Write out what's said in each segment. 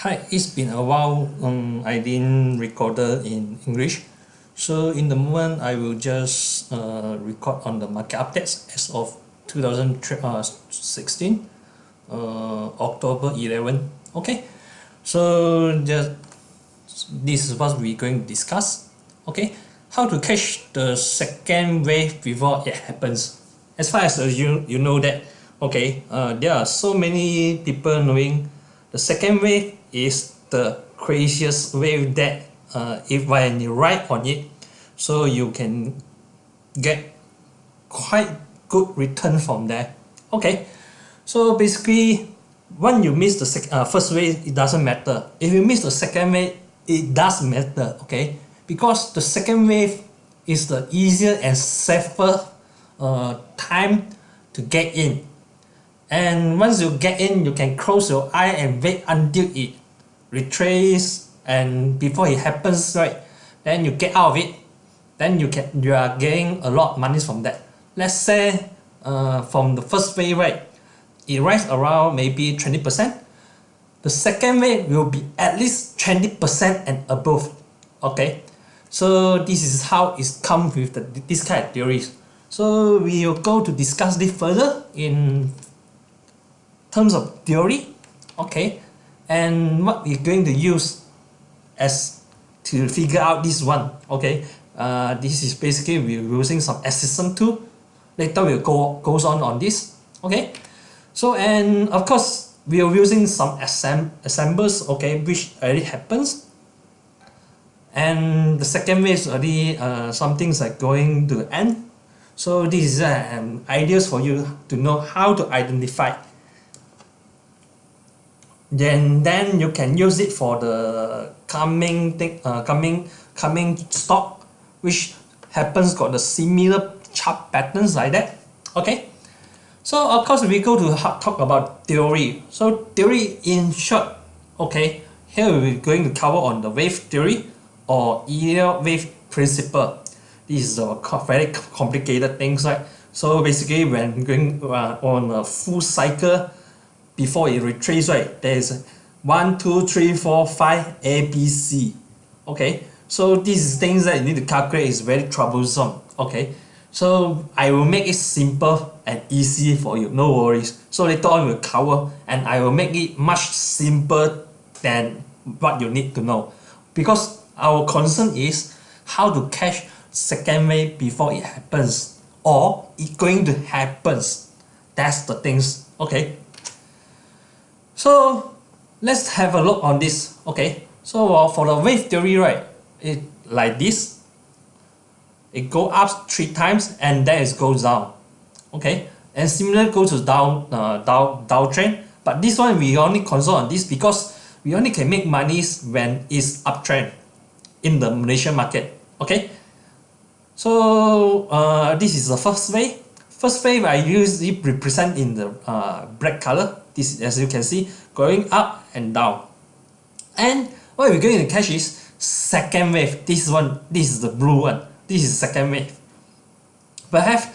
Hi, it's been a while um, I didn't record in English. So in the moment, I will just uh, record on the market updates as of 2016, uh, October 11. Okay, so just this is what we're going to discuss. Okay, how to catch the second wave before it happens. As far as you, you know that, okay, uh, there are so many people knowing the second wave is the craziest wave that uh, if when you ride on it so you can get quite good return from there. Okay. So basically when you miss the uh, first wave it doesn't matter. If you miss the second wave it does matter okay? Because the second wave is the easier and safer uh, time to get in. And once you get in you can close your eye and wait until it retrace and before it happens right then you get out of it then you can you are getting a lot of money from that. Let's say uh, from the first wave right it rise around maybe 20 percent. The second wave will be at least 20 percent and above okay? So this is how it's come with the, this kind of theories. So we will go to discuss this further in terms of theory okay and what we're going to use as to figure out this one okay? Uh, this is basically we're using some system tool. Later we'll go goes on on this okay? So and of course we are using some assemb assembles okay which already happens. And the second way is already uh, some things like going to end. So this is uh, um, ideas for you to know how to identify then then you can use it for the coming thing uh, coming coming stock which happens got the similar chart patterns like that. Okay? So of course we go to talk about theory. So theory in short okay here we're going to cover on the wave theory or Elliott wave principle. This is a very complicated things right? So basically when going uh, on a full cycle before it retraces, right, there's one, two, three, four, five, A, B, C. Okay, so these things that you need to calculate is very troublesome. Okay, so I will make it simple and easy for you, no worries. So later on we'll cover and I will make it much simpler than what you need to know. Because our concern is how to catch second wave before it happens or it going to happens. That's the things, okay? So let's have a look on this. Okay, so uh, for the wave theory, right, it like this. It go up three times and then it goes down. Okay, and similar goes to down uh, down downtrend. But this one we only consult on this because we only can make money when it's uptrend in the Malaysian market. Okay, so uh, this is the first wave. First wave I usually represent in the uh, black color this as you can see going up and down. And what we're going to catch is second wave. This one this is the blue one. This is second wave. Perhaps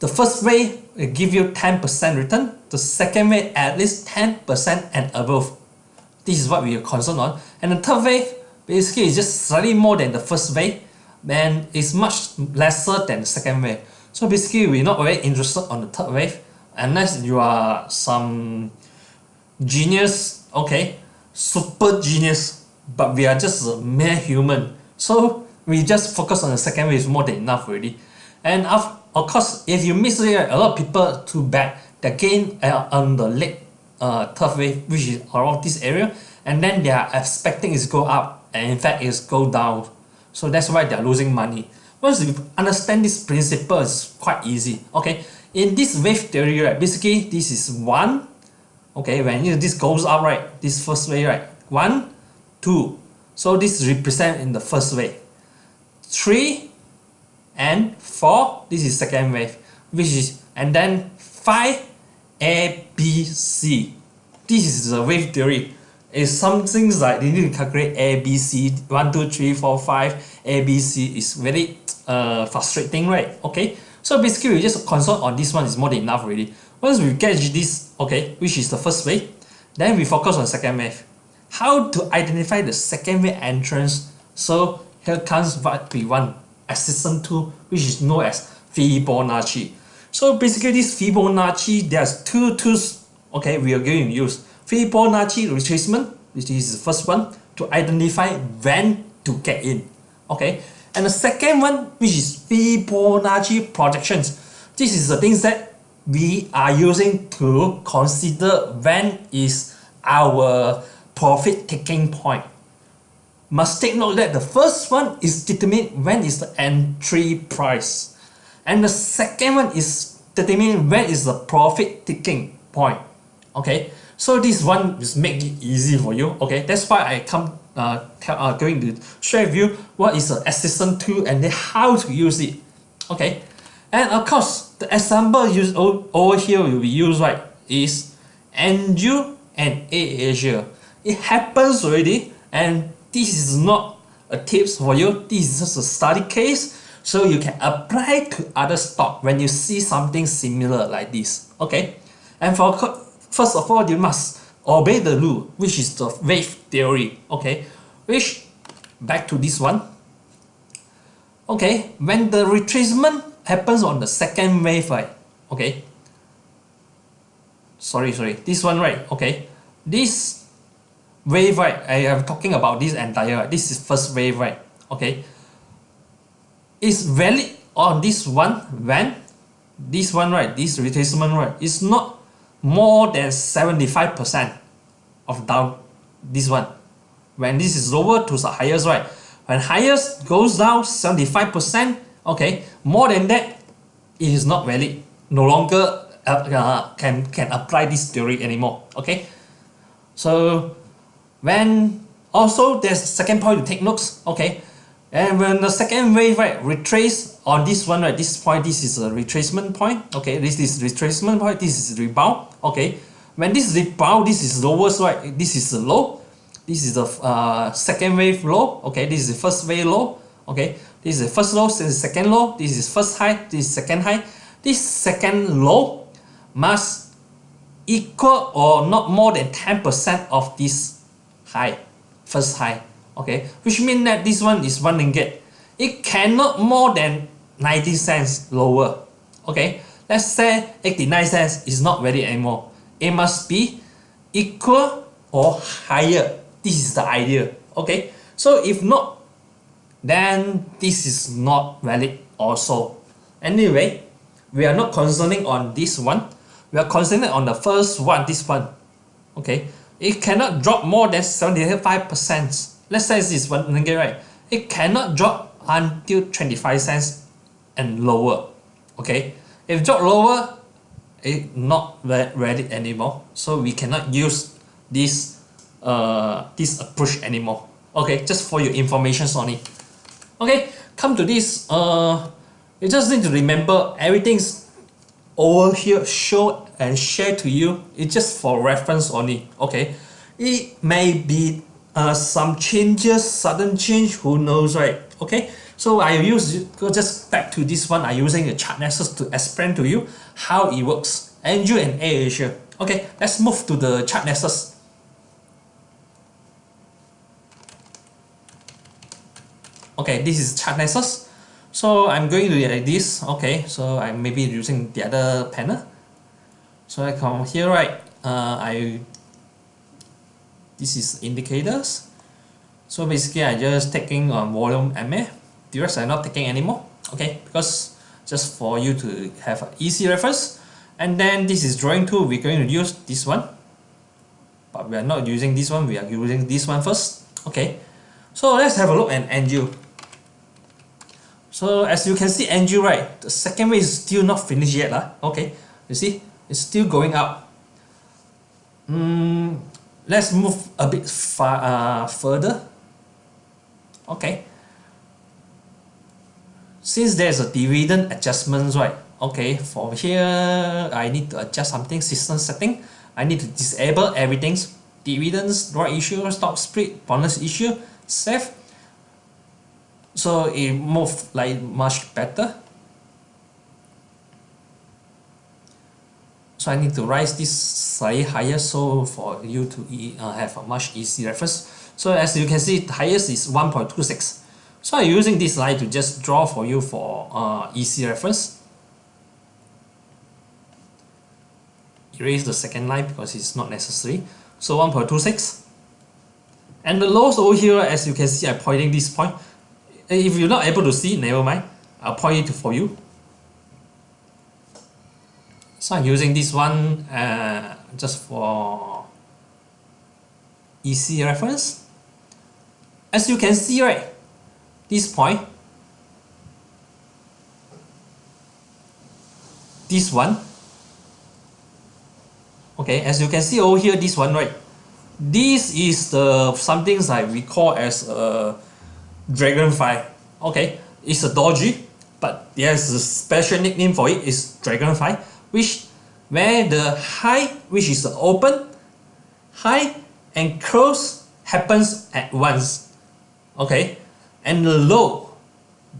the first wave will give you 10% return. The second wave at least 10% and above. This is what we are concerned on. And the third wave basically is just slightly more than the first wave and it's much lesser than the second wave. So basically we're not very interested on the third wave unless you are some genius okay super genius but we are just a mere human. So we just focus on the second wave is more than enough already. And of, of course if you miss it a lot of people too bad they gain uh, on the late uh, third wave which is around this area and then they are expecting it to go up and in fact it's go down. So that's why they're losing money. Once you understand this principle it's quite easy okay in this wave theory right basically this is one okay when you, this goes up right this first wave right one two. So this represent in the first wave. Three and four this is second wave which is and then five A B C. This is the wave theory. It's something like you need to calculate A B C. One two three four five A B C is very uh, frustrating right okay so basically we just consult on this one is more than enough already. Once we catch this okay which is the first wave then we focus on second wave how to identify the second wave entrance? So here comes what we want. Assistant tool which is known as Fibonacci. So basically this Fibonacci there's two tools okay we are going to use. Fibonacci retracement which is the first one to identify when to get in okay and the second one which is Fibonacci projections. This is the things that we are using to consider when is our profit taking point. Must take note that the first one is determine when is the entry price. And the second one is determine when is the profit taking point. Okay? So this one is make it easy for you. Okay? That's why I come uh, tell, uh, going to share with you what is the assistant tool and then how to use it. Okay. And of course the example used over here will be used right is Andrew and AirAsia it happens already and this is not a tips for you. This is just a study case. So you can apply to other stock when you see something similar like this. Okay. And for first of all you must obey the rule which is the wave theory okay? Which back to this one. Okay when the retracement happens on the second wave right? Okay. Sorry sorry this one right? Okay. This wave right I am talking about this entire this is first wave right? Okay. Is valid on this one when this one right this retracement right is not more than 75% of down this one. When this is lower to the highest right? When highest goes down 75% okay more than that it is not valid. No longer uh, uh, can can apply this theory anymore okay? So when also there's second point to take notes okay? And when the second wave right retrace on this one right this point this is a retracement point okay? This is retracement point this is rebound okay when this rebound this is lowest right? This is the low. This is the uh, second wave low. Okay this is the first wave low. Okay this is the first low this is second low. This is first high this is second high. This second low must equal or not more than 10% of this high first high. Okay which means that this one is one ringgit. It cannot more than 90 cents lower. Okay let's say 89 cents is not valid anymore it must be equal or higher. This is the idea. Okay? So if not then this is not valid also. Anyway we are not concerning on this one. We are concerning on the first one this one. Okay? It cannot drop more than 75 percent. Let's say this one ringgit right? It cannot drop until 25 cents and lower. Okay? If drop lower it not ready anymore so we cannot use this uh this approach anymore. Okay just for your information only. Okay come to this uh you just need to remember everything's over here show and share to you. It's just for reference only okay? It may be uh, some changes sudden change who knows right? Okay so I use go just back to this one I using the ChartNexus to explain to you how it works. Andrew and AirAsia okay let's move to the ChartNexus. Okay this is ChartNexus. So I'm going to like this. Okay so I'm maybe using the other panel. So I come here right. Uh, I this is indicators. So basically I just taking on volume MA rest I'm not taking anymore? Okay because just for you to have easy reference. And then this is drawing tool. We're going to use this one. But we are not using this one. We are using this one first. Okay. So let's have a look at Angel so as you can see Angel right the second wave is still not finished yet lah. okay. You see it's still going up. Mm, let's move a bit far uh, further. Okay since there's a dividend adjustments right okay for here I need to adjust something system setting. I need to disable everything. Dividends right issue stock split bonus issue save so it move like much better. So I need to rise this slightly higher so for you to uh, have a much easy reference. So as you can see the highest is 1.26 so I'm using this line to just draw for you for uh, easy reference. Erase the second line because it's not necessary. So 1.26 and the lows over here as you can see I'm pointing this point. If you're not able to see never mind. I'll point it for you. So I'm using this one uh, just for easy reference. As you can see right this point. This one. Okay as you can see over here this one right? This is the something I recall as a dragonfly. Okay it's a doji but there's a special nickname for it is dragonfly which where the high which is the open high and close happens at once. Okay and the low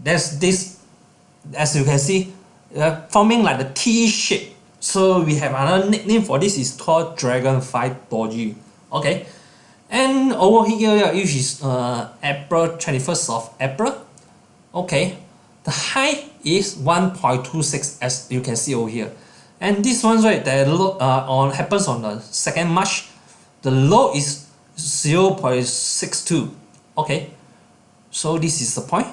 there's this as you can see uh, forming like the T shape. So we have another nickname for this is called dragonfly doji. Okay. And over here which is uh, April 21st of April. Okay. The high is 1.26 as you can see over here. And this one right the low uh, on happens on the 2nd March. The low is 0.62 okay so this is the point.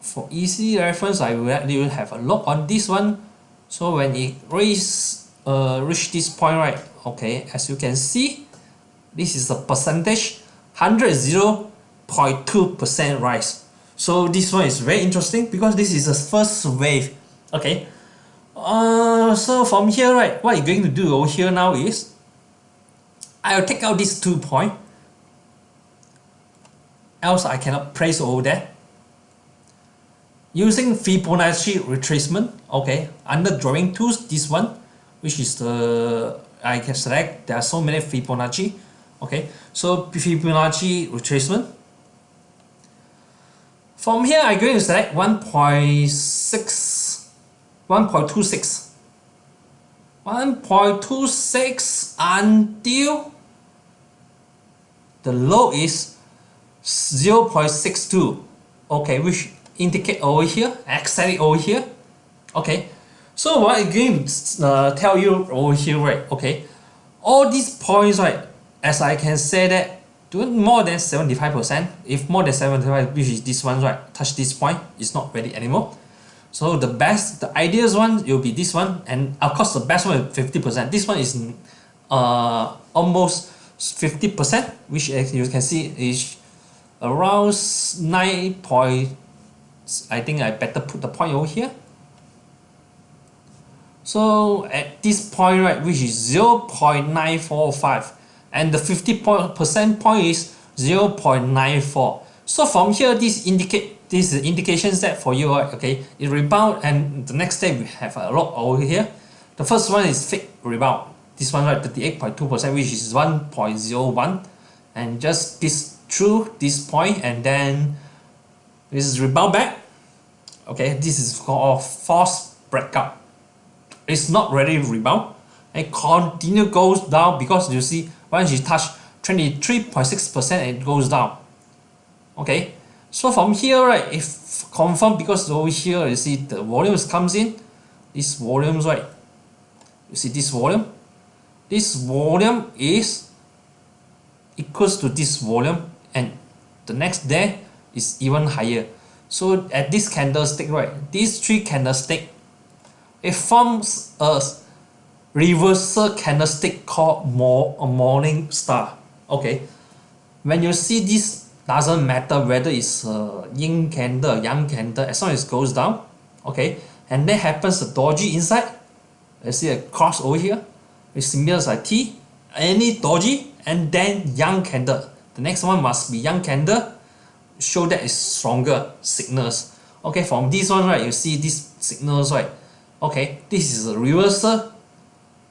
For easy reference I will you have a look on this one. So when it reach uh, reach this point right? Okay as you can see this is the percentage 100 percent rise. So this one is very interesting because this is the first wave. Okay. Uh, so from here right what you're going to do over here now is I'll take out these two point else I cannot place over there? Using Fibonacci retracement okay under drawing tools this one which is the I can select there are so many Fibonacci okay. So Fibonacci retracement. From here I'm going to select 1.6 1.26 1.26 until the low is 0.62 okay which indicate over here it over here. Okay so what I'm going to uh, tell you over here right? Okay all these points right as I can say that do more than 75% if more than 75 which is this one right touch this point it's not ready anymore. So the best the ideal one will be this one and of course the best one is 50% this one is uh, almost 50% which as you can see is around 9 point I think I better put the point over here. So at this point right which is 0 0.945 and the 50 percent point is 0 0.94 so from here this indicate this is that for you right okay? It rebound and the next day we have a lot over here. The first one is fake rebound. This one right 38.2 percent which is 1.01 and just this through this point and then this is rebound back. Okay this is called false breakout. It's not ready rebound. And continue goes down because you see once you touch 23.6 percent it goes down. Okay so from here right if confirm because over here you see the volumes comes in this volumes right you see this volume. This volume is equals to this volume and the next day is even higher. So at this candlestick right these three candlestick it forms a reversal candlestick called more a morning star. Okay. When you see this doesn't matter whether it's a yin candle yang candle as long as it goes down okay and then happens a doji inside let's see a cross over here with symbols like T any doji and then yang candle the next one must be yang candle show that is stronger signals. Okay from this one right you see these signals right? Okay this is a reversal.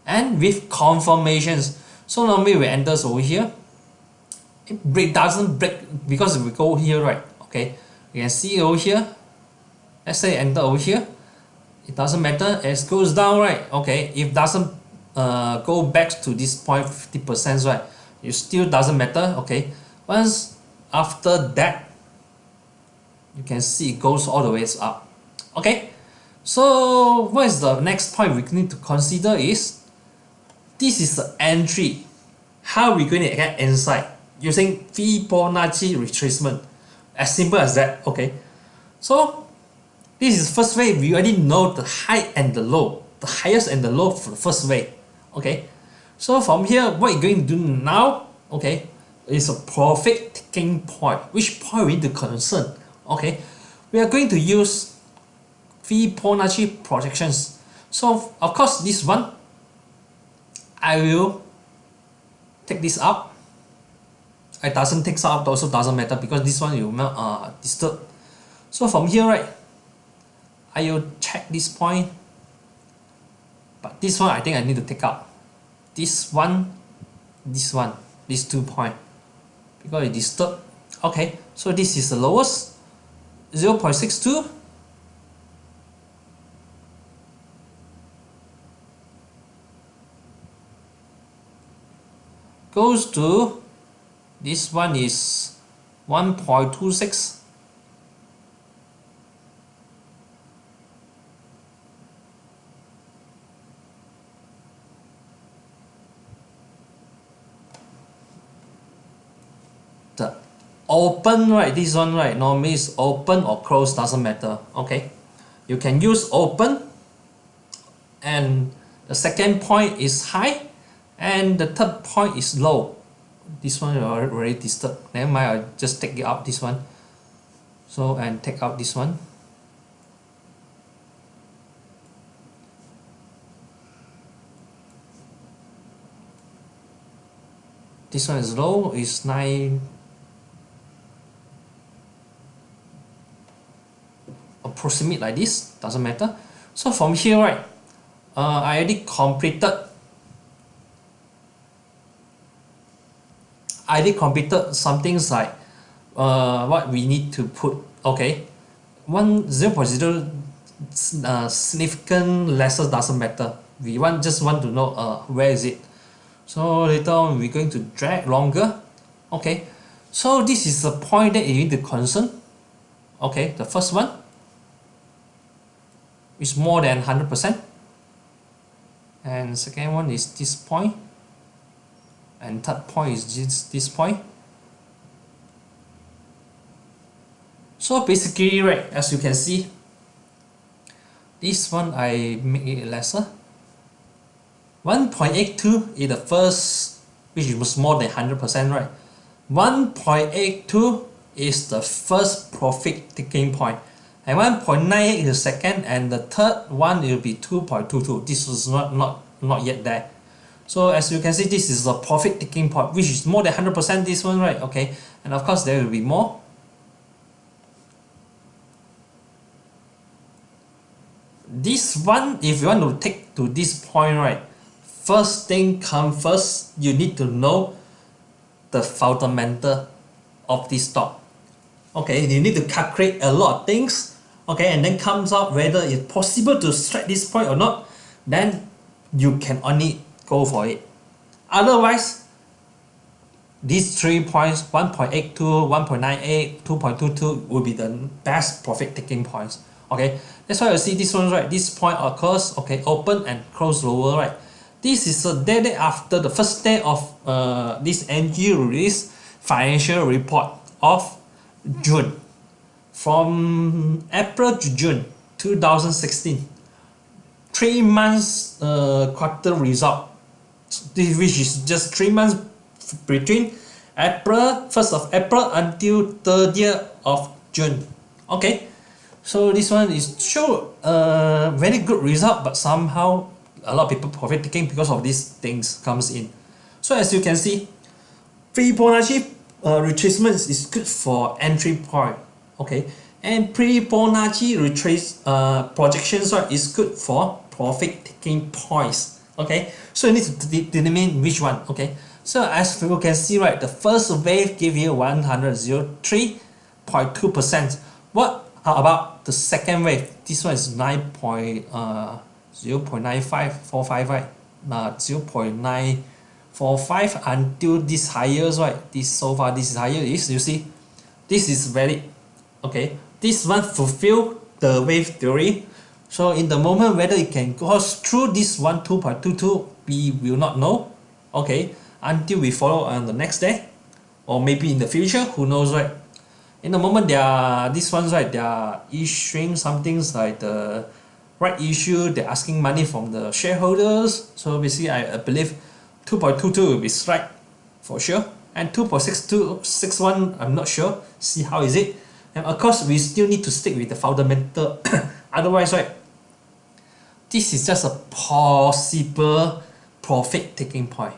And with confirmations. So normally we enters over here. It break doesn't break because we go here right okay you can see over here. Let's say enter over here. It doesn't matter. As goes down right okay if doesn't uh, go back to this point 50 percent right it still doesn't matter okay? Once after that you can see it goes all the way up okay? So what is the next point we need to consider is this is the entry. How are we going to get inside? Using Fibonacci retracement. As simple as that okay? So this is first way. We already know the high and the low the highest and the low for the first way okay so from here what you're going to do now okay is a profit taking point. Which point we need to concern okay? We are going to use Fibonacci projections. So of course this one I will take this out it doesn't take out also doesn't matter because this one you uh, disturb. So from here right I will check this point. But this one I think I need to take out this one this one these two point. Because it disturb. Okay so this is the lowest. 0 0.62 goes to this one is 1.26 the open right this one right normally is open or close doesn't matter okay? You can use open and the second point is high and the third point is low. This one already disturbed. Never mind I'll just take it out this one. So and take out this one. This one is low is 9 approximate like this doesn't matter. So from here right uh, I already completed I already completed some things like uh, what we need to put okay. One 0 0.0 uh, significant lesser doesn't matter. We want just want to know uh, where is it. So later on we're going to drag longer okay. So this is the point that you need to concern okay the first one is more than 100% and second one is this point. And third point is this, this point. So basically right as you can see this one I make it lesser. 1.82 is the first which was more than 100% right? 1.82 is the first profit taking point and 1.98 is the second and the third one will be 2.22 this is not not not yet there. So as you can see this is the profit taking point which is more than 100% this one right? Okay. And of course there will be more. This one if you want to take to this point right first thing come first you need to know the fundamental of this stock okay you need to calculate a lot of things okay and then comes out whether it's possible to strike this point or not then you can only go for it. Otherwise these three points 1.82 1.98 2.22 will be the best profit taking points okay? That's why you see this one right this point occurs okay open and close lower right? This is a day, day after the first day of uh, this NG release financial report of June. From April to June 2016 three months uh, quarter result. Which is just three months between April 1st of April until 30th of June. Okay. So this one is show a very good result but somehow a lot of people profit taking because of these things comes in. So as you can see Fibonacci uh, retracement is good for entry point okay. And pre Fibonacci retrace uh, projections right is good for profit taking points okay. So you need to determine which one okay. So as you can see right the first wave give you 103.2 percent. What about the second wave? This one is 9 point uh 0 0.9545 right? Uh, 0 0.945 until this highest right? This so far this is higher is you see this is valid okay this one fulfill the wave theory. So in the moment whether it can go through this one 2.22 we will not know. Okay until we follow on the next day or maybe in the future who knows right? In the moment they are these ones right they are issuing something like the right issue they're asking money from the shareholders. So basically I believe 2.22 will be strike for sure and 2.6261 I'm not sure see how is it. And of course we still need to stick with the fundamental otherwise right this is just a possible profit taking point.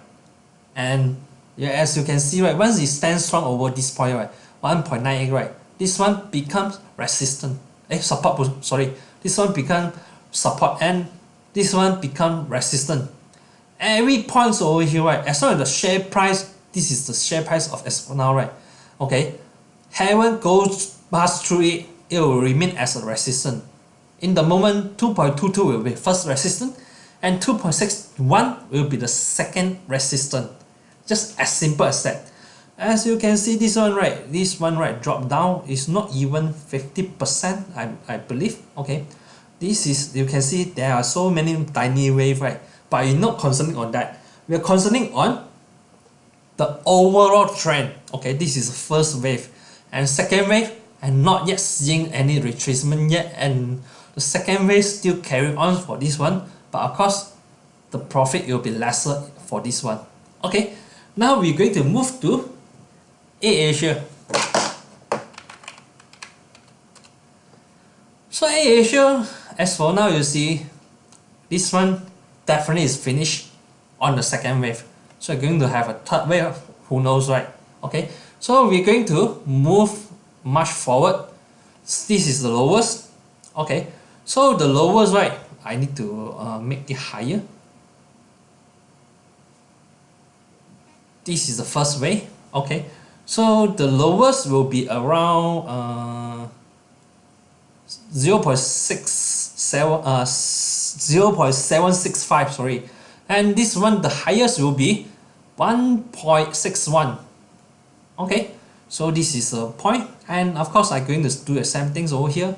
And yeah, as you can see right once it stands strong over this point right 1.98 right this one becomes resistant. Eh support sorry this one become support and this one become resistant every points over here right as long as the share price this is the share price of Exponent right okay haven't goes past through it it will remain as a resistance in the moment 2.22 will be first resistance and 2.61 will be the second resistance just as simple as that. As you can see this one right this one right drop down is not even 50% I, I believe okay. This is you can see there are so many tiny wave right but you're not concerning on that. We are concerning on the overall trend. Okay this is the first wave. And second wave and not yet seeing any retracement yet. And the second wave still carry on for this one. But of course the profit will be lesser for this one. Okay now we're going to move to AirAsia. So AirAsia, as for now you see, this one definitely is finished on the second wave. So we're going to have a third wave, who knows right? Okay, so we're going to move much forward. This is the lowest. Okay, so the lowest right, I need to uh, make it higher. This is the first way. Okay, so the lowest will be around uh, 0 0.67 uh, 0 0.765 sorry. And this one the highest will be 1.61 okay so this is a point. And of course I'm going to do the same things over here.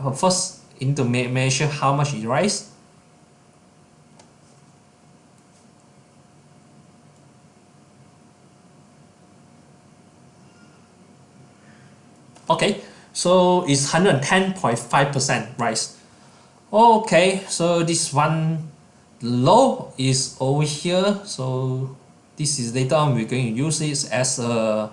But first need to measure how much it rise. Okay so it's 110.5% rise okay so this one low is over here. So this is later on we're going to use this as a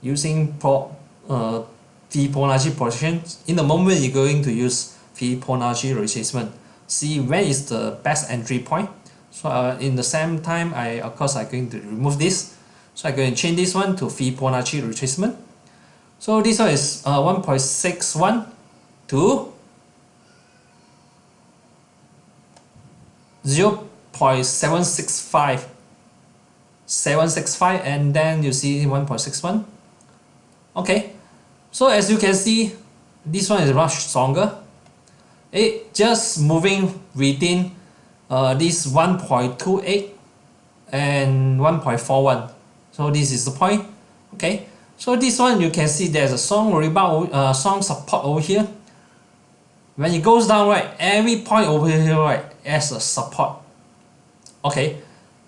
using pro, uh, Fibonacci position. In the moment you're going to use Fibonacci retracement. See where is the best entry point? So uh, in the same time I of course I'm going to remove this. So I'm going to change this one to Fibonacci retracement. So this one is uh, 1.61 to 0 0.765 765 and then you see 1.61 okay. So as you can see this one is much stronger. It just moving within uh, this 1.28 and 1.41 so this is the point. Okay. So this one you can see there's a strong rebound, uh, strong support over here. When it goes down, right, every point over here, right, as a support. Okay,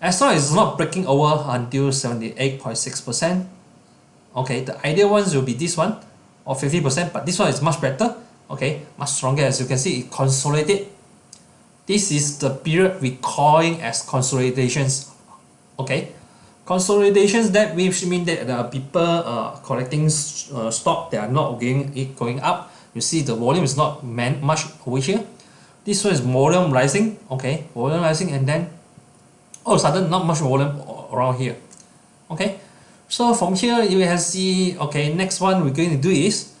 as long as it's not breaking over until 78.6%. Okay, the ideal ones will be this one or 50%, but this one is much better. Okay, much stronger as you can see, it consolidated. This is the period we calling as consolidations. Okay, Consolidations that which mean that the people uh, collecting uh, stock they are not going it going up. You see the volume is not man much over here. This one is volume rising, okay, volume rising, and then all of a sudden not much volume around here. Okay, so from here you can see okay next one we're going to do is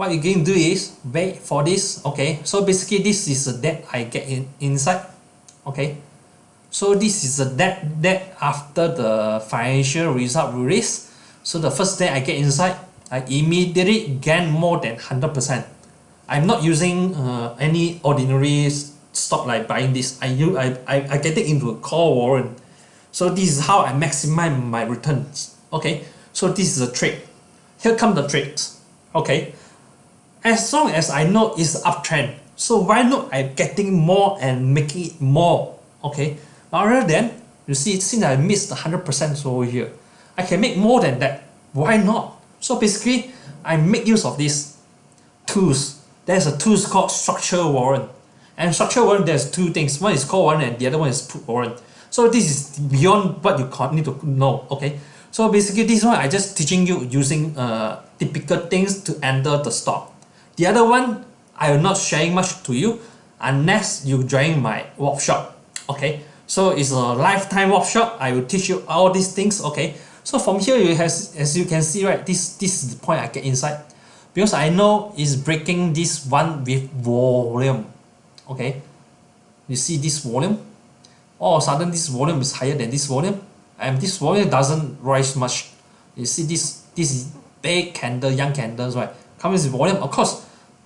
what you're going to do is wait for this okay so basically this is the debt I get in inside okay so this is the debt debt after the financial result release. So the first day I get inside, I immediately gain more than 100%. I'm not using uh, any ordinary stock like buying this. I, use, I, I, I get it into a call warrant. So this is how I maximize my returns. Okay so this is a trade here come the trades okay as long as I know it's uptrend so why not I'm getting more and making it more? Okay rather than you see since I missed 100% over here I can make more than that. Why not so basically I make use of these tools. There's a tool called structure warrant. And structure warrant there's two things. One is call warrant and the other one is put warrant. So this is beyond what you need to know okay? So basically this one I just teaching you using uh, typical things to enter the stock. The other one I am not sharing much to you unless you join my workshop okay? So it's a lifetime workshop. I will teach you all these things okay so from here you has as you can see right this this is the point I get inside. Because I know it's breaking this one with volume. Okay? You see this volume? All of a sudden this volume is higher than this volume. And this volume doesn't rise much. You see this this is big candle yang candles right? Comes with volume of course.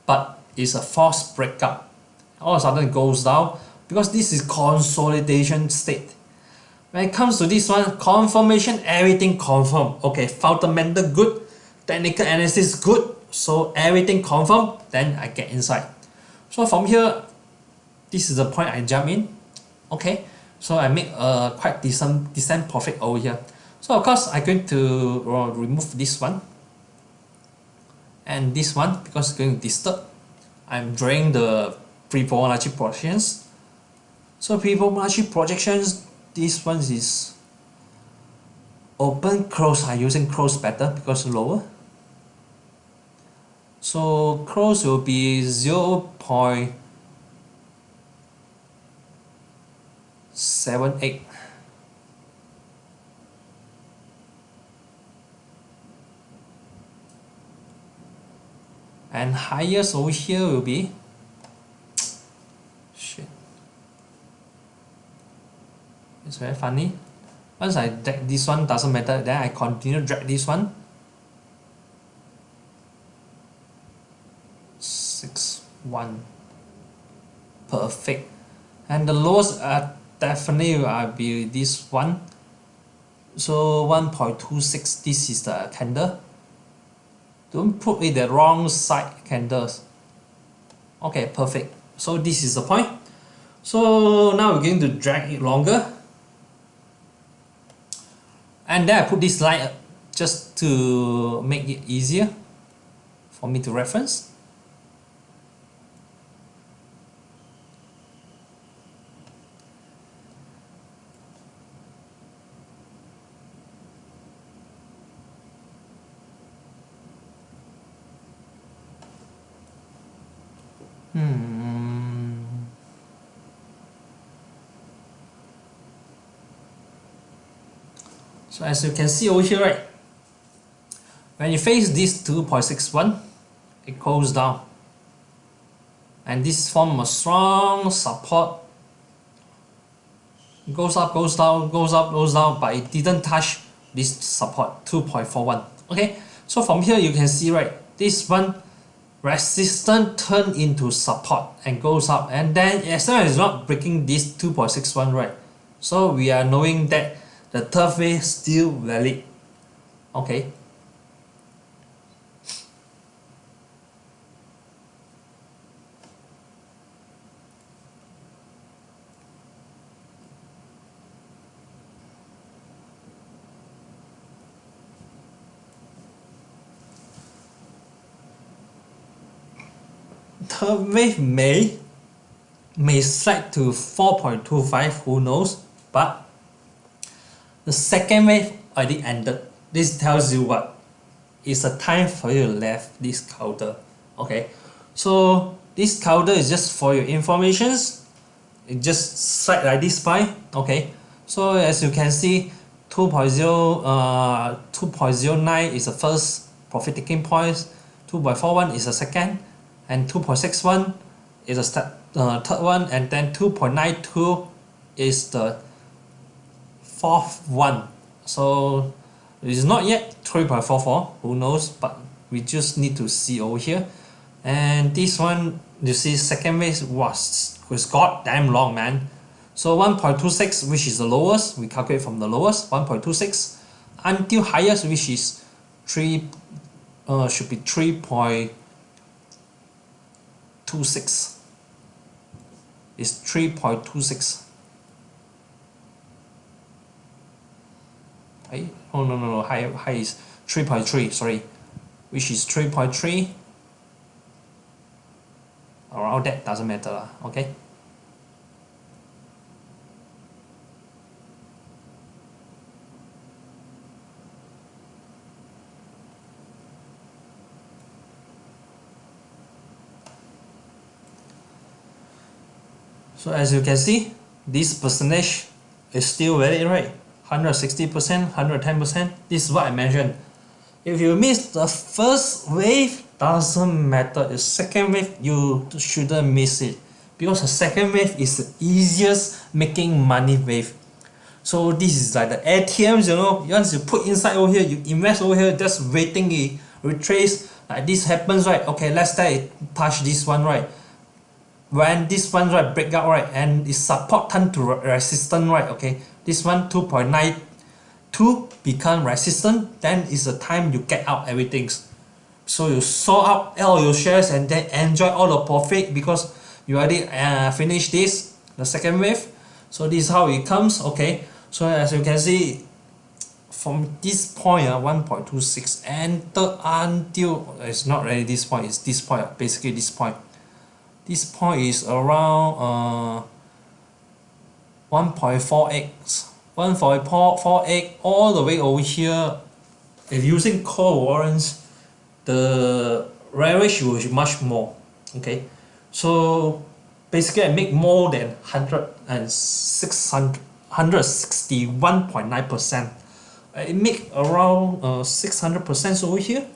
But it's a false breakup. All of a sudden it goes down. Because this is consolidation state when it comes to this one confirmation everything confirm okay fundamental good technical analysis good so everything confirm then I get inside. So from here this is the point I jump in. Okay so I make a quite decent decent profit over here. So of course I'm going to remove this one and this one because it's going to disturb. I'm drawing the pre-Fibonacci projections so pre-Fibonacci projections this one is open close I'm using close better because lower so close will be 0. 0.78 and highest over here will be it's very funny. Once I drag this one doesn't matter. Then I continue drag this one. Six one. Perfect. And the lowest are definitely will be this one. So 1.26 this is the candle. Don't put it the wrong side candles. Okay perfect. So this is the point. So now we're going to drag it longer and then I put this line uh, just to make it easier for me to reference So as you can see over here, right, when you face this 2.61, it goes down. And this form a strong support. It goes up, goes down, goes up, goes down, but it didn't touch this support 2.41. Okay, so from here you can see right, this one resistance turn into support and goes up and then as long as it's not breaking this 2.61 right so we are knowing that the third wave still valid. Okay. Third wave may may slide to 4.25 who knows? But the second wave already ended. This tells you what? It's a time for you to left this counter. Okay? So this counter is just for your informations. It just slide like this by okay? So as you can see 2.0 uh 2.09 is the first profit taking point. 2.41 is the second. And 2.61 is the uh, third one. And then 2.92 is the fourth one. So it is not yet 3.44 who knows but we just need to see over here. And this one you see second wave was was god damn long man. So 1.26 which is the lowest we calculate from the lowest 1.26 until highest which is 3 uh, should be 3.26 is 3.26 Hey, oh no no no. High high is 3.3 sorry. Which is 3.3 around that doesn't matter lah okay? So as you can see, this percentage is still very right. 160%, 110%. This is what I mentioned. If you miss the first wave, doesn't matter. The second wave, you shouldn't miss it. Because the second wave is the easiest making money wave. So this is like the ATMs, you know, once you put inside over here, you invest over here, just waiting it retrace, like this happens, right? Okay, let's say it touch this one, right? when this one right break out right and it support turn to resistant right okay this one 2.92 become resistant then is the time you get out everything so you sold out all your shares and then enjoy all the profit because you already uh, finished this the second wave. So this is how it comes okay? So as you can see from this point uh, 1.26 enter until it's not really this point it's this point basically this point. This point is around uh, 1.4x 1.48 all the way over here. If using call warrants the leverage will be much more okay? So basically I make more than 100 and 600 161.9 percent. I make around uh, 600 percent over here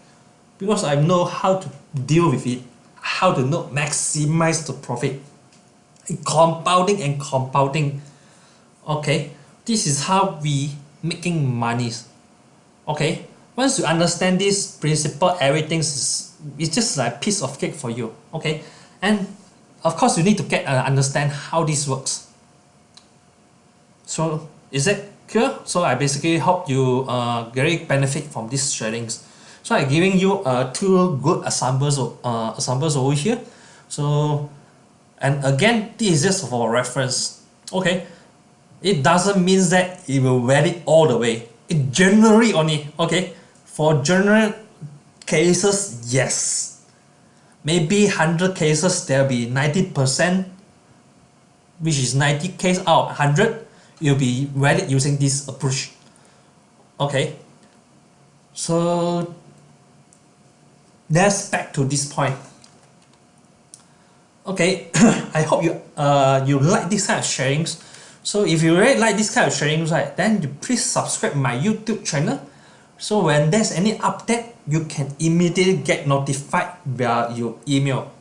because I know how to deal with it how to know maximize the profit. Compounding and compounding okay this is how we making money. Okay once you understand this principle everything is it's just like piece of cake for you. Okay and of course you need to get uh, understand how this works. So is it clear? So I basically hope you uh, very benefit from these sharings. So I'm giving you uh, two good examples, uh, examples over here. So, and again, this is just for reference. Okay, it doesn't mean that it will valid all the way. It generally only, okay, for general cases, yes. Maybe 100 cases, there'll be 90%, which is 90 case out 100, you'll be valid using this approach. Okay, so let's back to this point okay I hope you uh you like this kind of sharings so if you really like this kind of sharings right then you please subscribe my YouTube channel. So when there's any update you can immediately get notified via your email.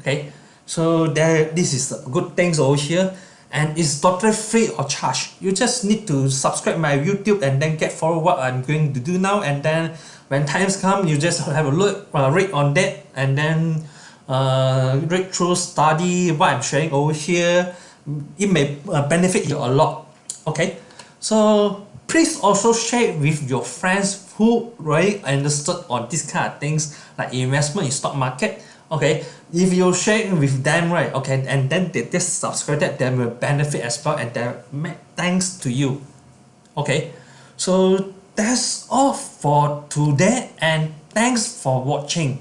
Okay? So there this is a good things over here. And it's totally free or charge. You just need to subscribe my youtube and then get follow what i'm going to do now. And then when times come you just have a look uh, read on that. And then uh, read through study what i'm sharing over here it may uh, benefit you a lot okay? So please also share with your friends who really understood on this kind of things like investment in stock market okay? If you share with them right okay and then they just subscribe that they will benefit as well and they thanks to you okay? So that's all for today and thanks for watching